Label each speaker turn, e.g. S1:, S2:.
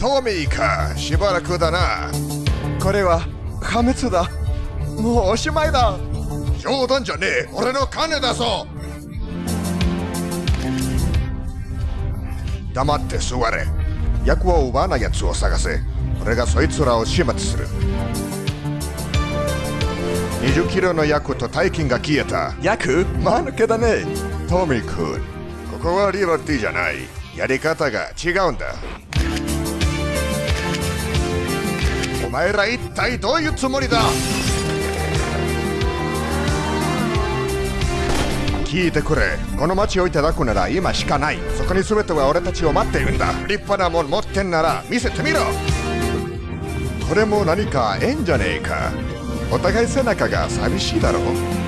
S1: トミーかしばらくだな。
S2: これは破滅だ。もうおしまいだ。
S1: 冗談じゃねえ。俺の金だぞ。黙って座れ。役を奪わない奴を探せ。俺がそいつらを始末する。20キロの役と大金が消えた。
S2: 役？間抜けだね。
S1: トミー君ここはリバティじゃない。やり方が違うんだ前ら一体どういうつもりだ？聞いてくれ。この町をいただくなら今しかない。そこに全ては俺たちを待っているんだ。立派なもん持ってんなら見せてみろ。これも何かええんじゃねえか。お互い背中が寂しいだろう。